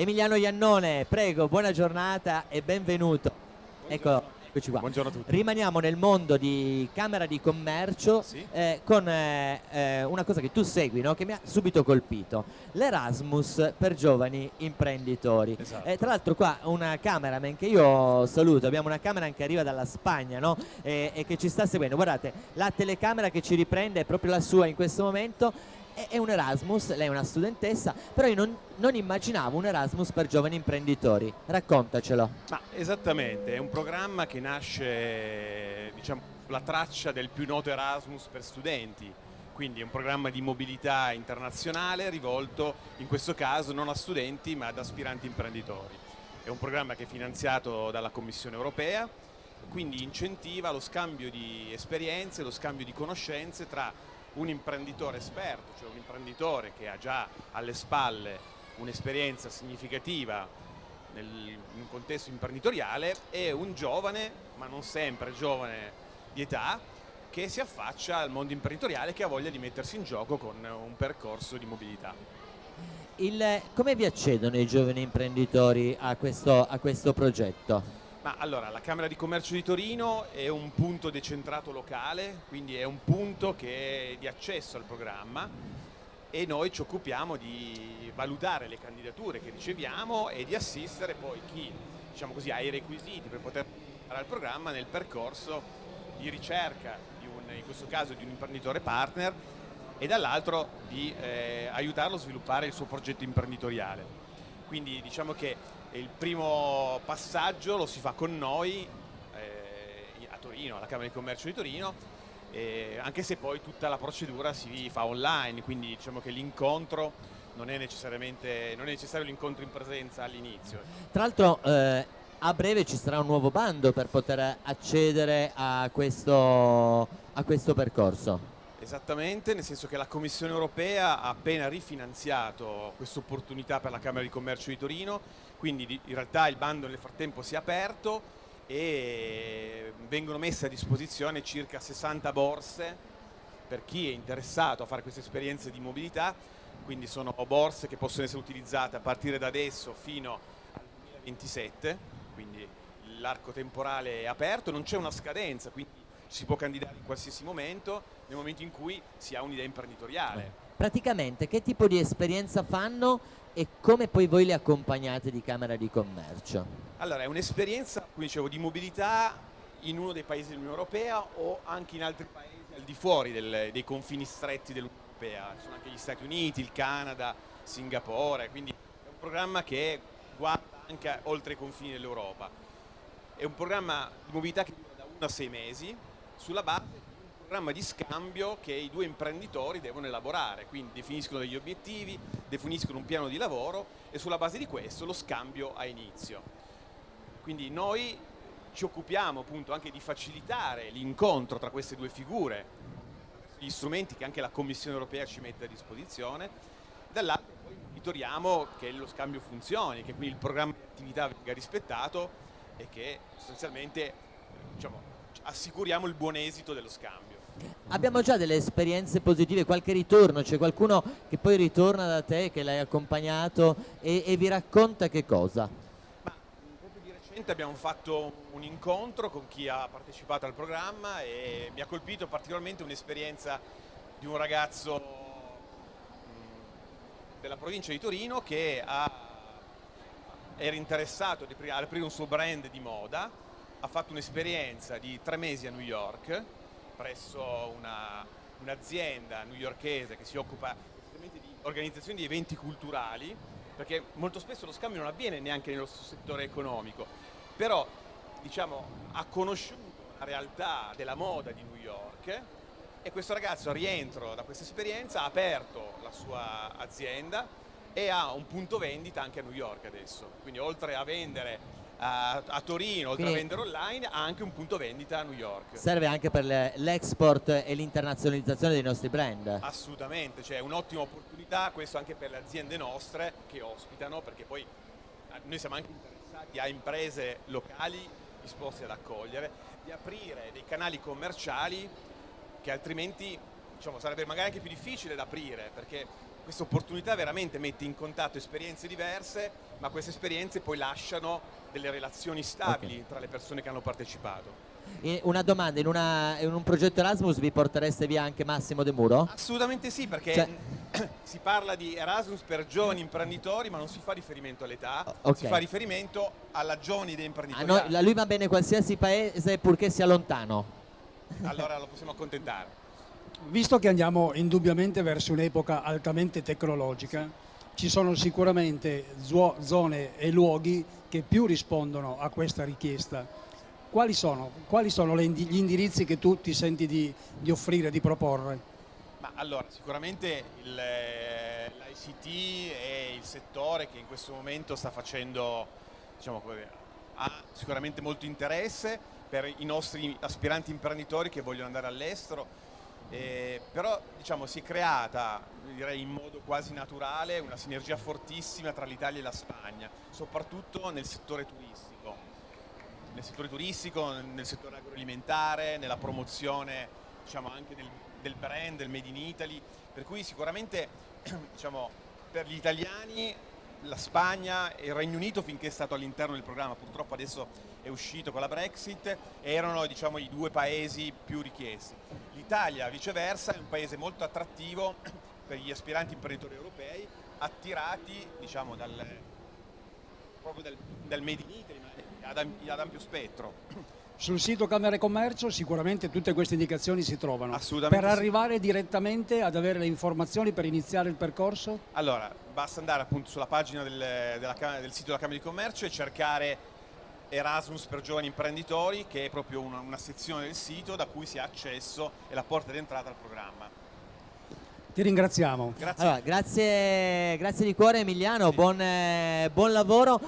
Emiliano Iannone, prego, buona giornata e benvenuto. Ecco, eccoci qua. Buongiorno a tutti. Rimaniamo nel mondo di Camera di Commercio Sì. eh, con eh, eh, una cosa che tu segui, no? che mi ha subito colpito, l'Erasmus per giovani imprenditori. Esatto. Eh, tra l'altro qua una cameraman che io saluto, abbiamo una camera che arriva dalla Spagna no? e, e che ci sta seguendo. Guardate, la telecamera che ci riprende è proprio la sua in questo momento. È, un Erasmus, lei è una studentessa, però io non, non immaginavo un Erasmus per giovani imprenditori. Raccontacelo. Ma esattamente, è un programma che nasce diciamo, sulla traccia del più noto Erasmus per studenti, quindi è un programma di mobilità internazionale rivolto in questo caso non a studenti ma ad aspiranti imprenditori. È un programma che è finanziato dalla Commissione europea, quindi incentiva lo scambio di esperienze, lo scambio di conoscenze tra un imprenditore esperto, cioè un imprenditore che ha già alle spalle un'esperienza significativa nel, in un contesto imprenditoriale e un giovane, ma non sempre giovane di età, che si affaccia al mondo imprenditoriale che ha voglia di mettersi in gioco con un percorso di mobilità. Il- come vi accedono i giovani imprenditori a questo, a questo progetto? Ma allora, la Camera di Commercio di Torino è un punto decentrato locale, quindi è un punto che è di accesso al programma e noi ci occupiamo di valutare le candidature che riceviamo e di assistere poi chi diciamo così, ha i requisiti per poter al programma nel percorso di ricerca, di un- in questo caso di un imprenditore partner e dall'altro di eh, aiutarlo a sviluppare il suo progetto imprenditoriale. Quindi diciamo che il primo passaggio lo si fa con noi eh, a Torino, alla Camera di Commercio di Torino, eh, anche se poi tutta la procedura si fa online, quindi diciamo che l'incontro non è necessariamente non è necessario l'incontro in presenza all'inizio. Tra l'altro eh, a breve ci sarà un nuovo bando per poter accedere a questo, a questo percorso. Esattamente, nel senso che la Commissione europea ha appena rifinanziato questa opportunità per la Camera di Commercio di Torino, quindi di- in realtà il bando nel frattempo si è aperto e vengono messe a disposizione circa 60 borse per chi è interessato a fare queste esperienze di mobilità, quindi sono borse che possono essere utilizzate a partire da adesso fino al 2027, quindi l'arco temporale è aperto, non c'è una scadenza, quindi si può candidare in qualsiasi momento, nel momento in cui si ha un'idea imprenditoriale. Praticamente che tipo di esperienza fanno e come poi voi li accompagnate di Camera di Commercio? Allora, è un'esperienza, come dicevo, di mobilità in uno dei paesi dell'Unione Europea o anche in altri paesi al di fuori del- dei confini stretti dell'Unione Europea. Ci sono anche gli Stati Uniti, il Canada, Singapore, quindi è un programma che guarda anche oltre i confini dell'Europa. È un programma di mobilità che dura da 1 a 6 mesi sulla base di un programma di scambio che i due imprenditori devono elaborare, quindi definiscono degli obiettivi, definiscono un piano di lavoro e sulla base di questo lo scambio ha inizio. Quindi noi ci occupiamo appunto anche di facilitare l'incontro tra queste due figure, gli strumenti che anche la Commissione europea ci mette a disposizione, dall'altro poi monitoriamo che lo scambio funzioni, che quindi il programma di attività venga rispettato e che sostanzialmente diciamo, assicuriamo il buon esito dello scambio. Abbiamo già delle esperienze positive, qualche ritorno, c'è qualcuno che poi ritorna da te, che l'hai accompagnato e, e vi racconta che cosa? Ma proprio di recente abbiamo fatto un incontro con chi ha partecipato al programma e mi ha colpito particolarmente un'esperienza di un ragazzo mh, della provincia di Torino che ha- era interessato ad aprire un suo brand di moda, ha fatto un'esperienza di tre mesi a New York presso una- un'azienda newyorkese che si occupa di organizzazione di eventi culturali, perché molto spesso lo scambio non avviene neanche nello stesso settore economico, però diciamo, ha conosciuto la realtà della moda di New York e questo ragazzo a rientro da questa esperienza ha aperto la sua azienda e ha un punto vendita anche a New York adesso, quindi oltre a vendere a, a Torino, oltre Quindi- a vendere online, ha anche un punto vendita a New York. Serve anche per le- l'export e l'internazionalizzazione dei nostri brand. Assolutamente, cioè è un'ottima opportunità, questo anche per le aziende nostre che ospitano, perché poi eh, noi siamo anche interessati a imprese locali disposte ad accogliere, di aprire dei canali commerciali che altrimenti diciamo, sarebbe magari anche più difficile da aprire, perché questa opportunità veramente mette in contatto esperienze diverse, ma queste esperienze poi lasciano delle relazioni stabili Ok. tra le persone che hanno partecipato. Una domanda, in, una- in un progetto Erasmus vi portereste via anche Massimo De Muro? Assolutamente sì, perché Cioè- si parla di Erasmus per giovani imprenditori, ma non si fa riferimento all'età, O- ok. si fa riferimento alla giovane idea A imprenditoriale. noi- a lui va bene qualsiasi paese purché sia lontano. Allora lo possiamo accontentare. Visto che andiamo indubbiamente verso un'epoca altamente tecnologica, ci sono sicuramente zone e luoghi che più rispondono a questa richiesta. Quali sono, Quali sono gli indirizzi che tu ti senti di, di offrire, di proporre? Ma allora, sicuramente l'ICT è il settore che in questo momento sta facendo, diciamo ha sicuramente molto interesse per i nostri aspiranti imprenditori che vogliono andare all'estero, eh, però diciamo, si è creata, direi in modo quasi naturale, una sinergia fortissima tra l'Italia e la Spagna, soprattutto nel settore turistico. Nel settore turistico, nel settore agroalimentare, nella promozione diciamo, anche del, del brand, del Made in Italy, per cui sicuramente diciamo, per gli italiani la Spagna e il Regno Unito finché è stato all'interno del programma, purtroppo adesso è uscito con la Brexit, erano diciamo, i due paesi più richiesti. L'Italia viceversa è un paese molto attrattivo per gli aspiranti imprenditori europei, attirati diciamo, dal, proprio dal, dal Made in Italy, ma ad, ad ampio spettro. Sul sito Camera e Commercio sicuramente tutte queste indicazioni si trovano. Assolutamente Per sì. arrivare direttamente ad avere le informazioni per iniziare il percorso? Allora, basta andare appunto sulla pagina del, della del sito della Camera di Commercio e cercare Erasmus per giovani imprenditori, che è proprio una, una sezione del sito da cui si ha accesso e la porta d'entrata al programma. Ti ringraziamo. Grazie. Allora, grazie, grazie di cuore Emiliano, buon, eh, buon lavoro.